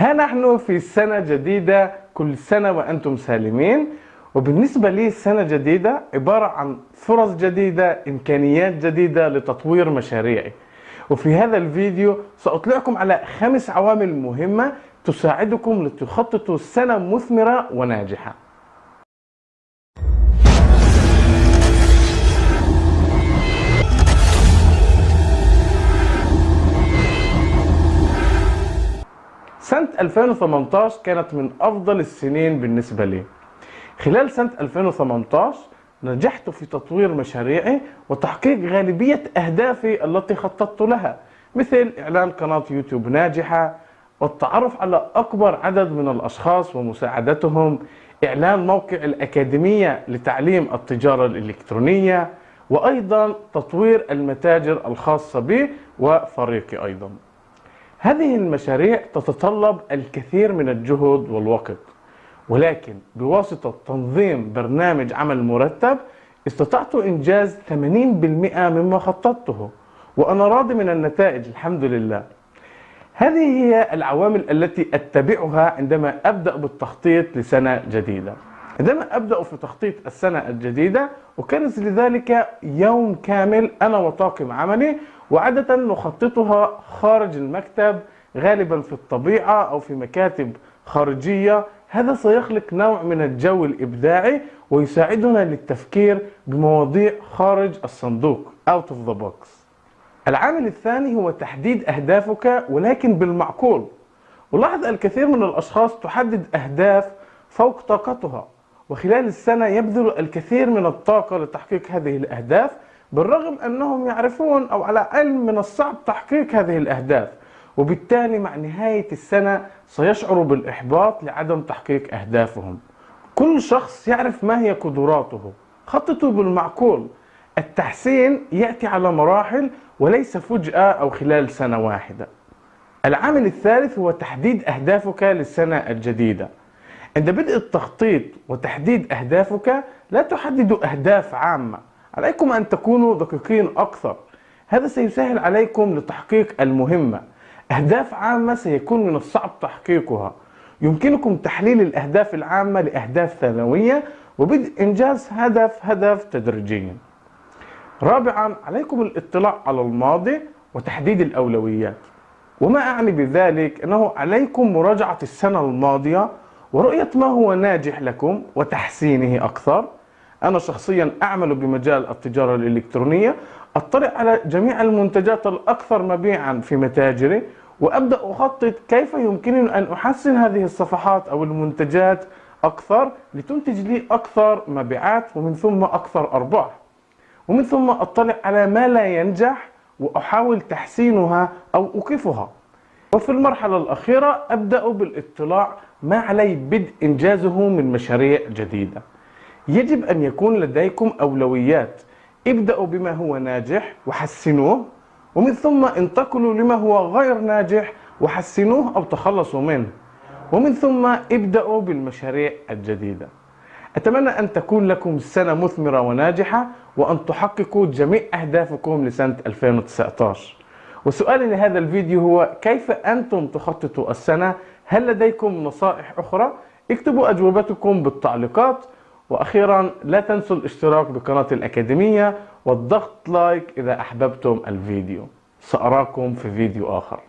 ها نحن في سنة جديدة كل سنة وأنتم سالمين. وبالنسبة لي سنة جديدة عبارة عن فرص جديدة إمكانيات جديدة لتطوير مشاريعي. وفي هذا الفيديو سأطلعكم على خمس عوامل مهمة تساعدكم لتخططوا سنة مثمرة وناجحة. سنة 2018 كانت من أفضل السنين بالنسبة لي. خلال سنة 2018 نجحت في تطوير مشاريعي وتحقيق غالبية أهدافي التي خططت لها مثل إعلان قناة يوتيوب ناجحة والتعرف على أكبر عدد من الأشخاص ومساعدتهم إعلان موقع الأكاديمية لتعليم التجارة الإلكترونية وأيضا تطوير المتاجر الخاصة بي وفريقي أيضا. هذه المشاريع تتطلب الكثير من الجهد والوقت ولكن بواسطة تنظيم برنامج عمل مرتب استطعت إنجاز 80% مما خططته وأنا راضي من النتائج الحمد لله. هذه هي العوامل التي أتبعها عندما أبدأ بالتخطيط لسنة جديدة. عندما أبدأ في تخطيط السنة الجديدة أكرس لذلك يوم كامل أنا وطاقم عملي وعادة نخططها خارج المكتب غالبا في الطبيعة أو في مكاتب خارجية. هذا سيخلق نوع من الجو الإبداعي ويساعدنا للتفكير بمواضيع خارج الصندوق out of the box. العامل الثاني هو تحديد أهدافك ولكن بالمعقول. ولاحظ الكثير من الأشخاص تحدد أهداف فوق طاقتها. وخلال السنة يبذل الكثير من الطاقة لتحقيق هذه الأهداف بالرغم أنهم يعرفون أو على علم من الصعب تحقيق هذه الأهداف. وبالتالي مع نهاية السنة سيشعروا بالإحباط لعدم تحقيق أهدافهم. كل شخص يعرف ما هي قدراته. خططوا بالمعقول. التحسين يأتي على مراحل وليس فجأة أو خلال سنة واحدة. العامل الثالث هو تحديد أهدافك للسنة الجديدة. عند بدء التخطيط وتحديد أهدافك لا تحدد أهداف عامة. عليكم أن تكونوا دقيقين أكثر. هذا سيسهل عليكم لتحقيق المهمة. أهداف عامة سيكون من الصعب تحقيقها. يمكنكم تحليل الأهداف العامة لأهداف ثانوية وبدء إنجاز هدف هدف تدريجيا. رابعا عليكم الاطلاع على الماضي وتحديد الأولويات. وما أعني بذلك؟ أنه عليكم مراجعة السنة الماضية ورؤية ما هو ناجح لكم وتحسينه أكثر أنا شخصيا أعمل بمجال التجارة الإلكترونية أطلع على جميع المنتجات الأكثر مبيعا في متاجري وأبدأ أخطط كيف يمكنني أن أحسن هذه الصفحات أو المنتجات أكثر لتنتج لي أكثر مبيعات ومن ثم أكثر أرباح. ومن ثم أطلع على ما لا ينجح وأحاول تحسينها أو أوقفها. وفي المرحلة الأخيرة أبدأ بالاطلاع ما علي بدء إنجازه من مشاريع جديدة. يجب أن يكون لديكم أولويات. ابدأوا بما هو ناجح وحسنوه ومن ثم انتقلوا لما هو غير ناجح وحسنوه أو تخلصوا منه. ومن ثم ابدأوا بالمشاريع الجديدة. أتمنى أن تكون لكم سنة مثمرة وناجحة وأن تحققوا جميع أهدافكم لسنة 2019 وسؤالي لهذا الفيديو هو كيف أنتم تخططوا السنة؟ هل لديكم نصائح أخرى؟ اكتبوا أجوبتكم بالتعليقات. وأخيرا لا تنسوا الاشتراك بقناة الأكاديمية والضغط لايك إذا أحببتم الفيديو. سأراكم في فيديو آخر.